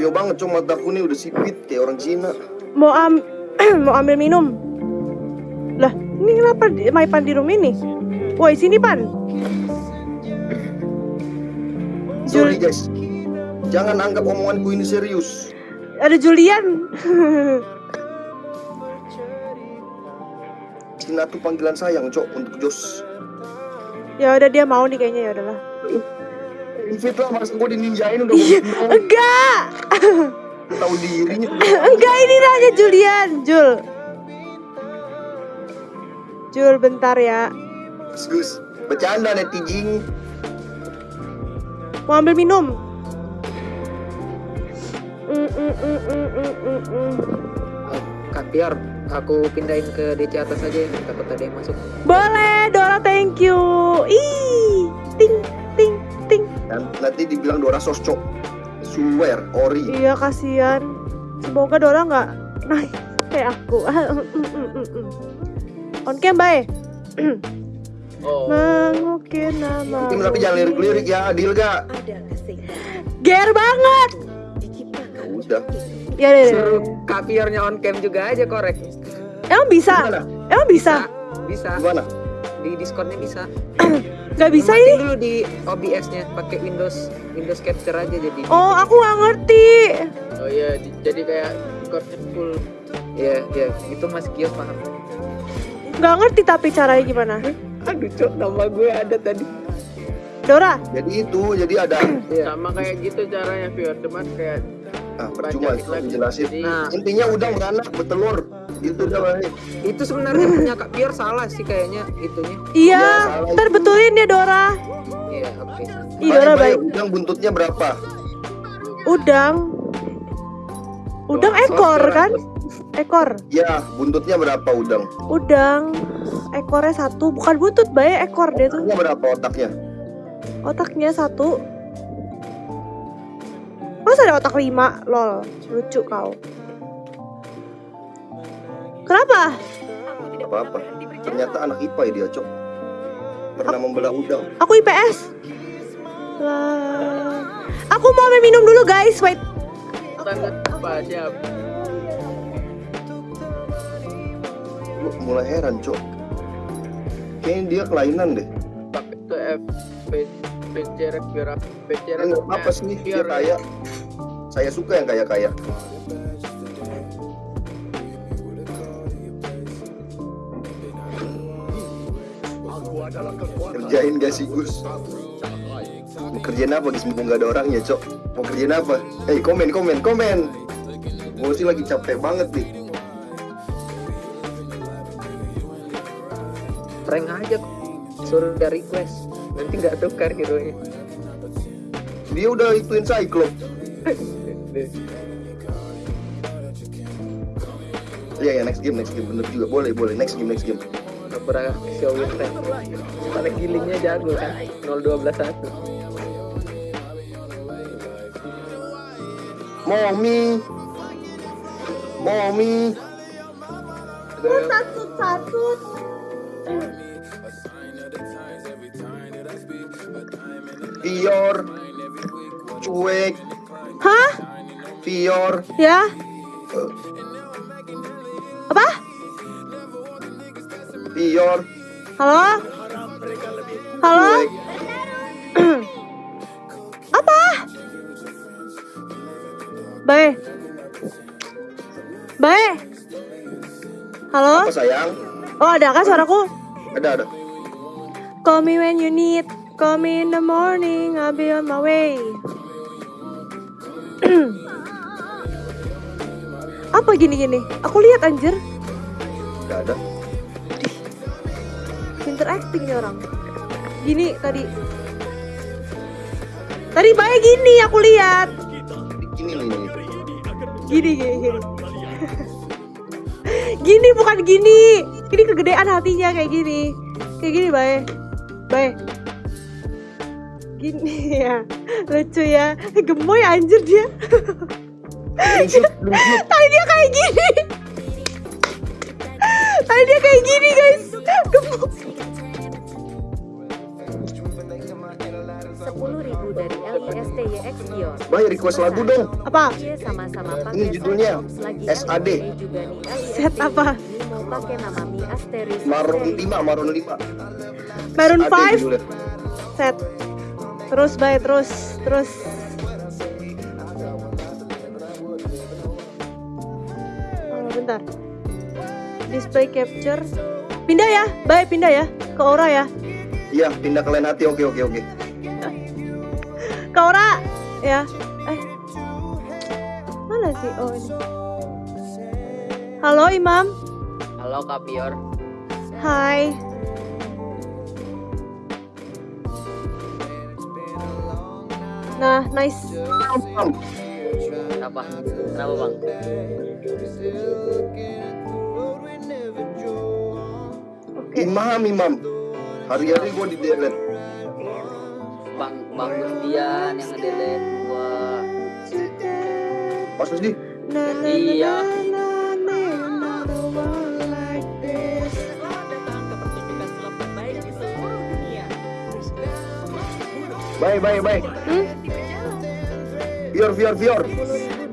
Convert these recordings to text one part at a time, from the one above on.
Loyo banget cuma mataku nih udah sipit kayak orang Cina. Mau am mau ambil minum. Lah, ini kenapa di- My Pan di room ini? Woi, sini Pan. Sorry guys. Jangan anggap omonganku ini serius. Ada Julian. Cina tuh panggilan sayang, Cok, untuk Jos. ya udah dia mau nih kayaknya ya udahlah. Invite lah, masa gue dininjain udah Iya, enggak. tahu diri. Enggak ini nanya Julian, Jul. Jul bentar ya. Gus, Gus. Bercanda netizen. Mau ambil minum. Mm, mm, mm, mm, mm, mm, mm. Kak Piar, aku pindahin ke DC atas aja ya, takut ada yang masuk. Boleh, Dora, thank you. Ih, Dan nanti dibilang Dora sos, Cok. Swear, ori. Iya, kasihan. Semoga Dora nggak naik kayak aku. On cam, bye. Oh, Mengukir nama. Tim tapi jangan lirik-lirik ya, adil gak? Ger banget. Ya udah. Ya, deh, suruh on cam juga aja korek. Emang bisa? Gimana? Emang bisa? Bisa, Gimana? di Discordnya bisa. Gak bisa ini? dulu di OBS-nya pakai Windows Windows Capture aja jadi. Oh, aku nggak ngerti. Oh iya, jadi kayak Discordnya full. Iya, iya, itu Mas Kio paham. Nggak ngerti tapi caranya gimana. Aduh, cok, nama gue ada tadi. Dora, Jadi itu, jadi ada Iya. sama kayak gitu caranya viewer cuman kayak ah, percuma dijelasin. jadi Nah, Intinya udang beranak bertelur. Itu udah baik. itu sebenarnya punya Kak Piar salah sih kayaknya itunya. iya, Iya, salah ntar itu. betulin ya Dora. Iya, oke. Ih, Dora Baik. Udang buntutnya berapa? Udang. Udang ekor kan? Ekor. Ya, buntutnya berapa udang? Udang. Ekornya satu, bukan butut, baik ekor dia tuh. Otaknya berapa otaknya? Otaknya satu. Masa ada otak lima? Lol, lucu kau. Kenapa? Apa-apa. Ternyata anak IPA ya dia, Cok. Pernah membelah udang. Aku IPS. Lah. Aku mau ambil minum dulu guys, wait. sangat mulai heran, Cok. Kayaknya dia kelainan deh. pakai ke F biar PCRF Ini apa sih dia kaya? Saya suka yang kaya-kaya. Kerjain gak sih Gus? Mau kerjain apa Gus? Mumpung gak ada orangnya Cok Mau kerjain apa? Eh komen komen komen Gue sih lagi capek banget nih Prank aja kok. Suruh dia request. Nanti nggak tukar hero nya. Dia udah ituin Cyclops Iya ya next game next game bener juga boleh boleh next game next game Pernah show win rate. Paling healingnya jago kan. 0121. Mommy Mommy Satu satu. Pior Cuek Hah? Pior Ya? Apa? Pior Halo? Halo? Apa? Bae. Bae. Halo? Apa sayang? Oh, ada kan suaraku? Ada ada Call me when you need. Call me in the morning. I'll be on my way. Apa gini-gini? Aku lihat anjir. Gak ada Pinter acting nih orang. Gini tadi. Tadi baik gini aku lihat. Ini loh ini Gini gini gini. gini bukan gini. Ini kegedean hatinya kayak gini. Kayak gini baik. Baik. Gini ya. Lucu ya. Gemoy anjir dia. Tadi dia kayak gini. Tadi dia kayak gini guys. Gemoy. 10.000 dari LPSTYX Gios. Bay request lagu dong. Apa? sama-sama pakai Ini judulnya SAD. iya, Set iya, apa? mau pakai nama Mi Asteris Maroon Asteris. 5, Maroon 5. Maroon Ada 5 judulnya. set. Terus bay terus terus. Oh, bentar. Display capture. Pindah ya, bay pindah ya ke Aura ya. Iya, pindah ke lain hati. Oke, oke, oke. Ke Aura ya. Eh. Mana sih? Oh ini. Halo Imam. Halo Kak Pior. Hai. Nah, nice. Mam, Kenapa? Kenapa bang? Oke. Imam, Imam. Hari-hari gua di delete. Bang Gustian yang ngedelete gua. Pas na, Iya. Bye, bye, bye. Hmm? Fior, Fior, Fior.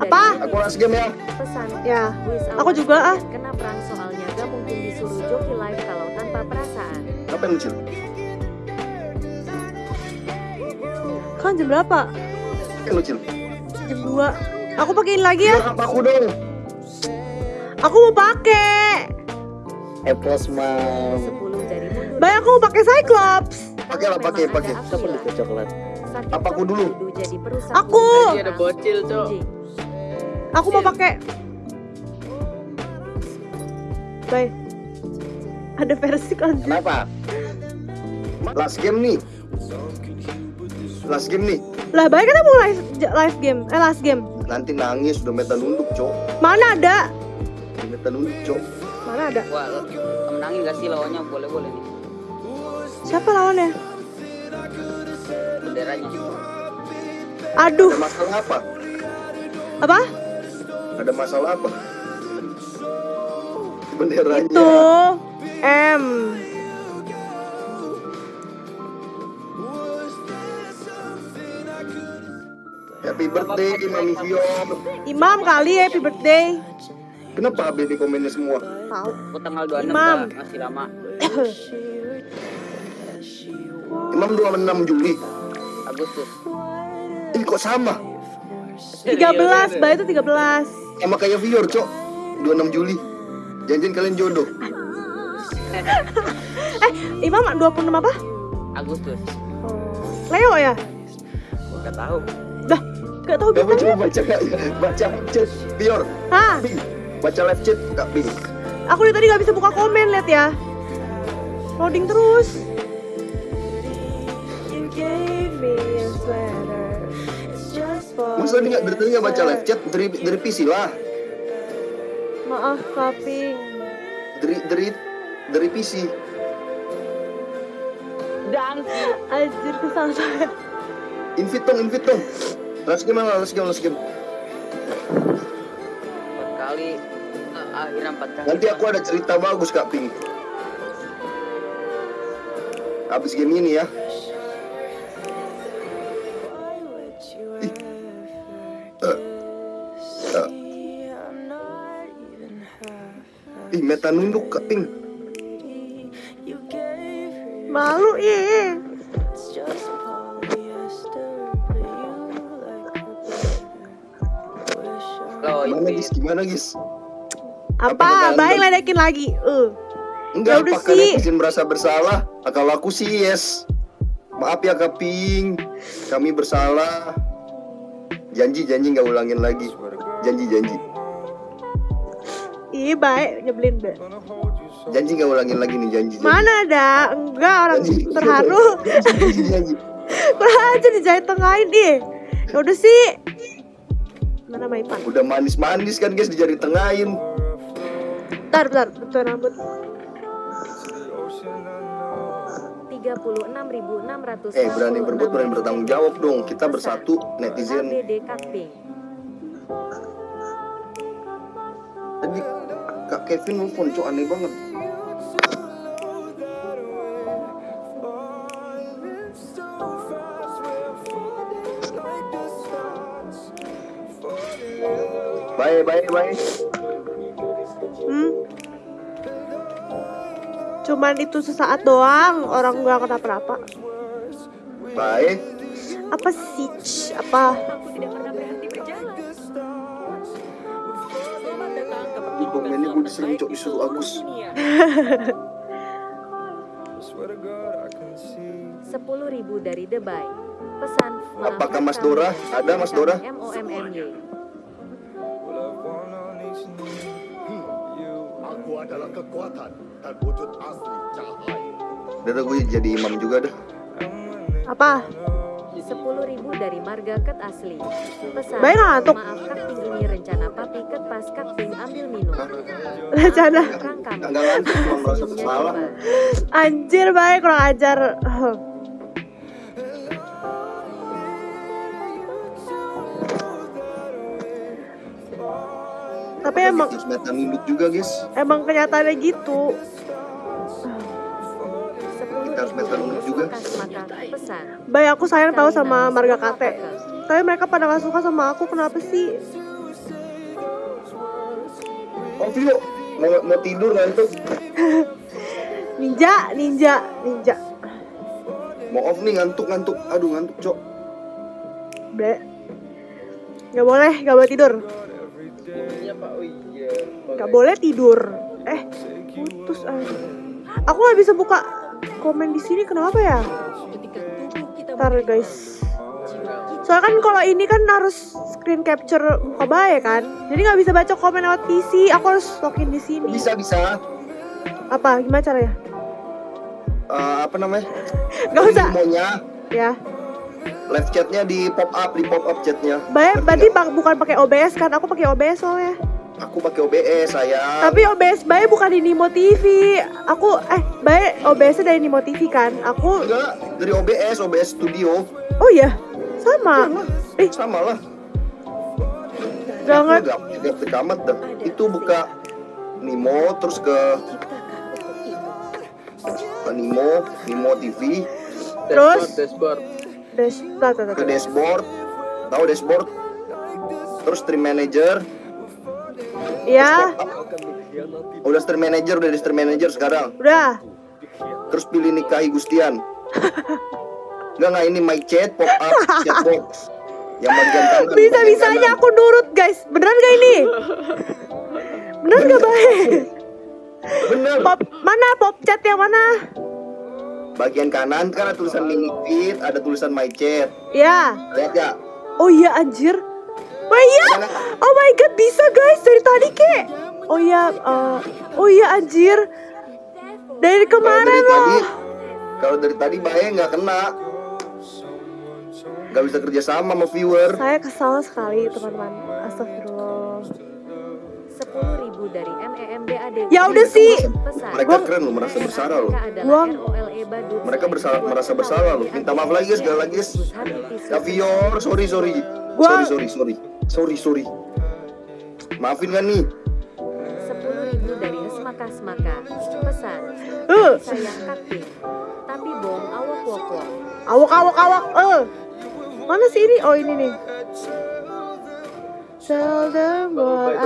Apa? Aku las game ya. Pesan Ya, aku juga, ah. Kena perang soalnya gak mungkin disuruh joki live kalau tanpa perasaan Apa yang lucu? Jam berapa? Jam 2. Aku pakein lagi ya. Apa aku dong? Aku mau pakai. Epos mam. 10 dari mundur Bay aku mau pakai Cyclops. Pakai lah, pakai, pakai. Siapa Aquila. itu coklat? Apa aku dulu? Aku. ada bocil, Cok. Aku mau pakai. Bay. Ada versi kan? Kenapa? Last game nih. Last game nih. Lah, Bay kan mau live live game. Eh, last game. Nanti nangis udah meta nunduk, Cok. Mana ada? Udah meta nunduk, Cok. Mana ada? Wah, menangin gak sih lawannya? Boleh boleh nih. Siapa lawannya? Benderanya. Aduh, Ada masalah apa? apa? Ada masalah apa? Benderanya. Itu M. Happy birthday, Mami Fior. Imam kali ya, happy birthday. Kenapa ABD komennya semua? Tahu. Aku tanggal 26 Imam. Masih lama. Imam 26 Juli. Agustus. Ih, kok sama? 13, Bay itu 13. Sama kayak Fior, Cok. 26 Juli. Janjian kalian jodoh. Eh, Imam 26 apa? Agustus. Leo ya? Gak tahu. Gak tahu Kamu coba bintangnya. baca baca chat Fior. Hah? Bing. Baca live chat Kak Bing. Aku dari tadi gak bisa buka komen, lihat ya. Loading terus. Masa dia nggak dari tadi nggak baca live chat dari dari PC lah. Maaf, Kaping. Dari dari dari PC. Anjir, kesal saya. Invite dong, invite dong. Last game lah, last game, last game. Empat kali. eh, akhirnya empat kali. Nanti aku ada cerita bagus Kak Ping. Habis game ini ya. Ih. Eh. Eh. Ih, meta nunduk Kak Ping. Malu, iya. Lo Gimana guys? Apa? Baik ledekin lagi. Uh. Enggak, Ya udah apakah sih. netizen merasa bersalah? Ah, Kalau aku sih yes. Maaf ya Kak Ping. Kami bersalah. Janji, janji nggak ulangin lagi. Janji, janji. Ih, baik nyebelin deh. Janji nggak ulangin lagi nih janji. janji. Mana ada? Enggak, orang Janji. terharu. janji, janji, janji. Kurang aja dijahit tengahin deh. Ya udah sih. Mana Maipan? Udah manis-manis kan guys di jari tengahin. Bentar, bentar, bentar rambut. 36.600 Eh berani berbuat berani bertanggung jawab dong. Kita bersatu netizen. Tadi Kak Kevin nelfon cok aneh banget. Bye, bye, bye. Hmm. Cuman itu sesaat doang, orang gak kenapa-napa. Bye. Apa sih? Apa? Aku tidak pernah berhenti berjalan. Selamat datang ke Ih, komennya gue disering cok disuruh Agus. dunia. 10.000 dari Dubai. Pesan Apakah Mas Dora? Ada Mas Dora? MOMMY. Adalah kekuatan dan wujud asli cahaya. Udah gue jadi imam juga dah. Apa? 10.000 dari Marga Ket Asli. Pesan Baik ngantuk. maaf Kak rencana papi ket pas Kak Ting ambil minum. Rencana. Kang kami. Enggak ngantuk, cuma merasa Senyumnya bersalah. nyebar. Anjir baik kurang ajar. Tapi emang Terus metan induk juga guys. emang kenyataannya gitu. 10.000 Kita harus metal dari juga. Baik aku sayang tahu sama marga kate. apa? Tapi mereka pada gak suka sama aku kenapa sih? Oh Vio, mau, mau tidur ngantuk. Ninja, ninja, ninja. Mau off nih ngantuk ngantuk. Aduh ngantuk cok. Ble. Gak boleh, gak boleh tidur. Iya pak, oh iya. Gak boleh tidur. Eh, putus aja. Aku gak bisa buka komen di sini kenapa ya? Ntar guys. Soalnya kan kalau ini kan harus screen capture muka bayi kan. Jadi nggak bisa baca komen lewat PC. Aku harus login di sini. Bisa bisa. Apa? Gimana caranya? Eh, apa namanya? Gak usah. Maunya Ya. live chatnya di pop up di pop up chatnya. Ngerti berarti nggak? bak- bukan pakai OBS kan? Aku pakai OBS soalnya. Aku pakai OBS sayang. Tapi OBS Bayi bukan di Nimo TV. Aku eh Bayi OBS-nya dari Nimo TV kan? Aku enggak dari OBS OBS Studio. Oh iya. Sama. Eh, Sama lah. gak ngerti. Gak gak gak amat dah. Itu buka Nimo terus ke ke Nimo Nimo TV Terus? dashboard, dashboard. Dash, tar, tar, tar, ke dashboard tahu dashboard terus stream manager Ya, udah stream manager udah di stream manager sekarang udah. terus pilih nikahi Gustian Enggak enggak ini my chat pop up chat box yang bagian kanan Bisa bisanya kanan. aku nurut guys. Beneran gak ini? Bener gak baik? bener Pop mana pop chat yang mana? bagian kanan kan ada tulisan mini feed ada tulisan my chat Ya. lihat ya Oh iya anjir. Oh iya. Oh my god bisa guys dari tadi kek. Oh iya. eh, oh iya anjir. Dari kemarin tadi loh. kalau dari tadi Bae nggak kena nggak bisa kerja sama sama viewer Saya kesal sekali teman-teman. Astagfirullah. 10.000 dari MEMDAD. Ya udah sih. Pesan. mereka Gua- keren loh merasa bersalah loh Gua- Mereka bersalah- merasa bersalah loh. Minta maaf lagi, guys, sekali lagi, guys. ya viewer sorry sorry Gua- sorry sorry sorry sorry sorry maafin kan nih 10.000 dari Esmaka Smaka. Pesan. Eh, Sayang kakting. Tapi bom awak wok wok. awak awak awak. Eh. Mana sih ini? Oh ini nih. Tell them Bapak